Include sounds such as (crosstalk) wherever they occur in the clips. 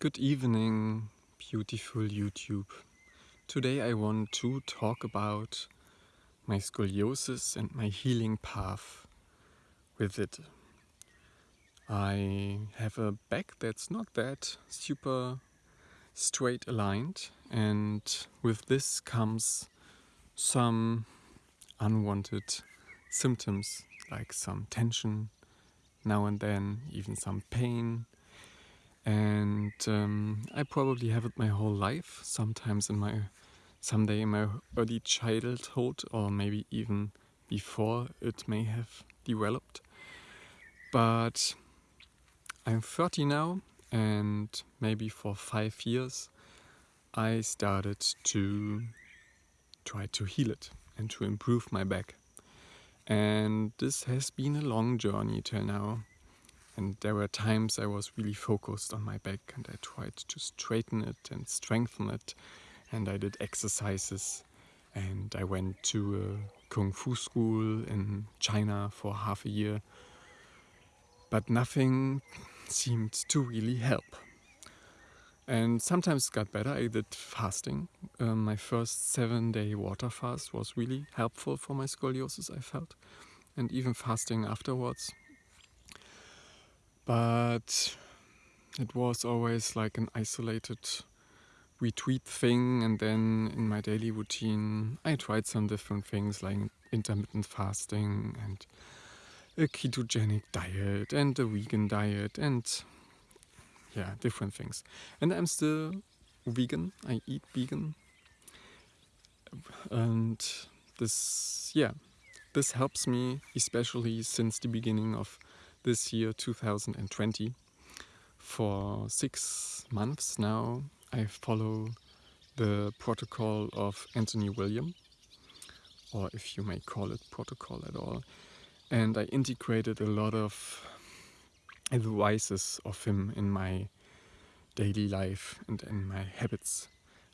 Good evening, beautiful YouTube. Today I want to talk about my scoliosis and my healing path with it. I have a back that's not that super straight aligned and with this comes some unwanted symptoms like some tension now and then, even some pain and um, I probably have it my whole life. Sometimes in my someday in my early childhood, or maybe even before it may have developed. But I'm 30 now, and maybe for five years I started to try to heal it and to improve my back. And this has been a long journey till now. And there were times I was really focused on my back and I tried to straighten it and strengthen it. And I did exercises and I went to a kung fu school in China for half a year. But nothing seemed to really help. And sometimes it got better. I did fasting. Um, my first seven day water fast was really helpful for my scoliosis, I felt. And even fasting afterwards but it was always like an isolated retreat thing and then in my daily routine I tried some different things like intermittent fasting and a ketogenic diet and a vegan diet and yeah different things. And I'm still vegan. I eat vegan. And this yeah this helps me especially since the beginning of this year 2020 for six months now I follow the protocol of Anthony William or if you may call it protocol at all. And I integrated a lot of advices of him in my daily life and in my habits.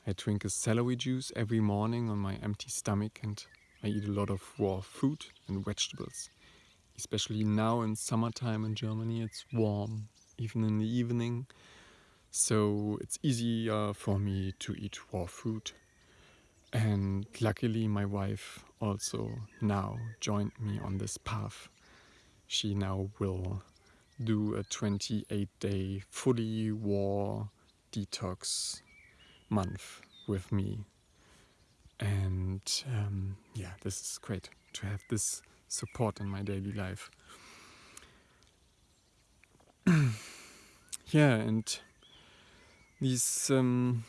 I drink a celery juice every morning on my empty stomach and I eat a lot of raw fruit and vegetables especially now in summertime in Germany it's warm even in the evening. So it's easier for me to eat raw food and luckily my wife also now joined me on this path. She now will do a 28 day fully raw detox month with me. And um, yeah this is great to have this support in my daily life. (clears throat) yeah, and these um,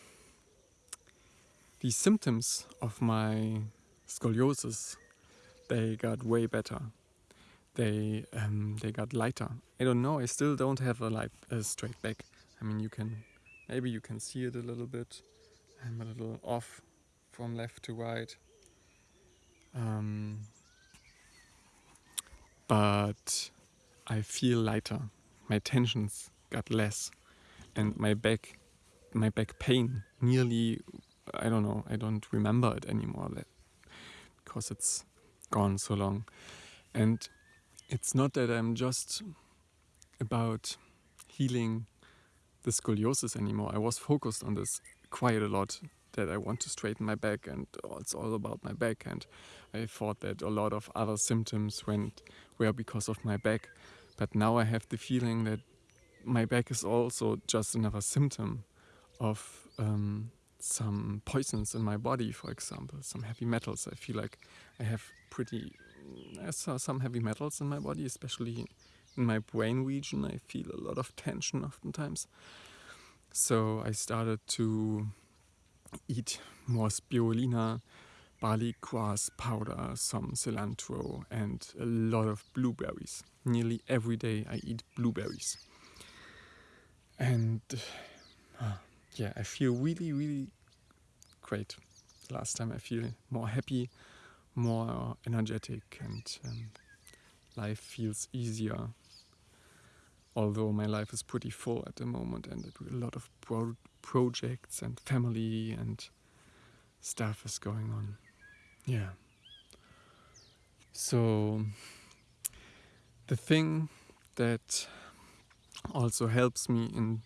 these symptoms of my scoliosis, they got way better. They um, they got lighter. I don't know. I still don't have a light a straight back. I mean, you can maybe you can see it a little bit. I'm a little off from left to right. Um, but I feel lighter. My tensions got less, and my back, my back pain nearly, I don't know, I don't remember it anymore because it's gone so long. And it's not that I'm just about healing the scoliosis anymore. I was focused on this quite a lot that I want to straighten my back and it's all about my back. And I thought that a lot of other symptoms went were because of my back. But now I have the feeling that my back is also just another symptom of um, some poisons in my body for example some heavy metals. I feel like I have pretty I saw some heavy metals in my body especially in my brain region. I feel a lot of tension oftentimes. So I started to eat more spirulina, barley grass powder, some cilantro and a lot of blueberries. Nearly every day I eat blueberries. And uh, yeah, I feel really, really great. Last time I feel more happy, more energetic and um, life feels easier. Although my life is pretty full at the moment and a lot of projects and family and stuff is going on. Yeah. So the thing that also helps me in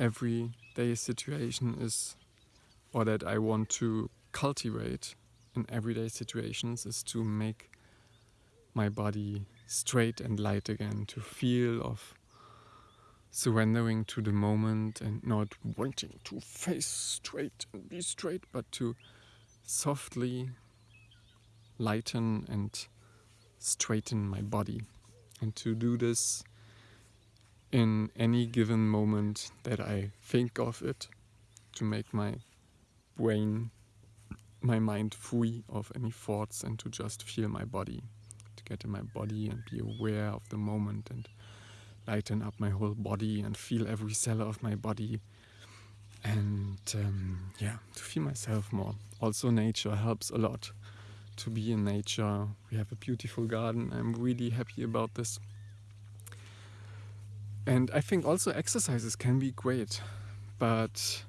everyday situation is, or that I want to cultivate in everyday situations, is to make my body straight and light again, to feel of surrendering to the moment and not wanting to face straight and be straight, but to softly lighten and straighten my body. And to do this in any given moment that I think of it, to make my brain, my mind free of any thoughts and to just feel my body, to get in my body and be aware of the moment and lighten up my whole body and feel every cell of my body and um, yeah, to feel myself more. Also, nature helps a lot to be in nature. We have a beautiful garden. I'm really happy about this. And I think also exercises can be great, but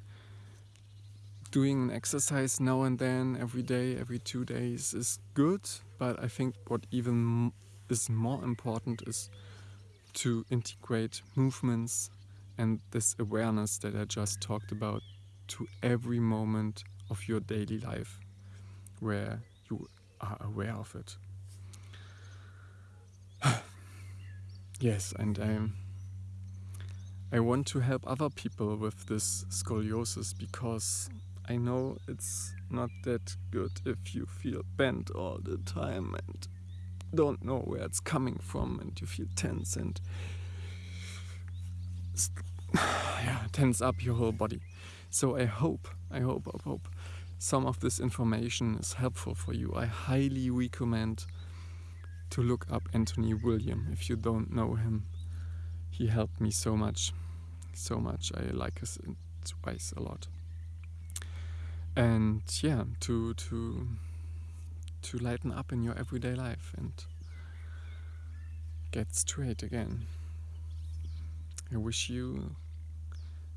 doing an exercise now and then, every day, every two days is good. But I think what even is more important is to integrate movements and this awareness that I just talked about to every moment of your daily life where you are aware of it. (sighs) yes, and I, I want to help other people with this scoliosis because I know it's not that good if you feel bent all the time and don't know where it's coming from and you feel tense and (sighs) yeah, tense up your whole body. So I hope, I hope, I hope some of this information is helpful for you. I highly recommend to look up Anthony William if you don't know him. He helped me so much, so much. I like his advice a lot. And yeah, to to to lighten up in your everyday life and get straight again. I wish you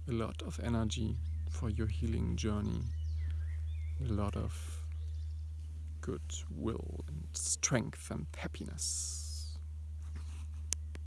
a lot of energy for your healing journey, a lot of goodwill and strength and happiness.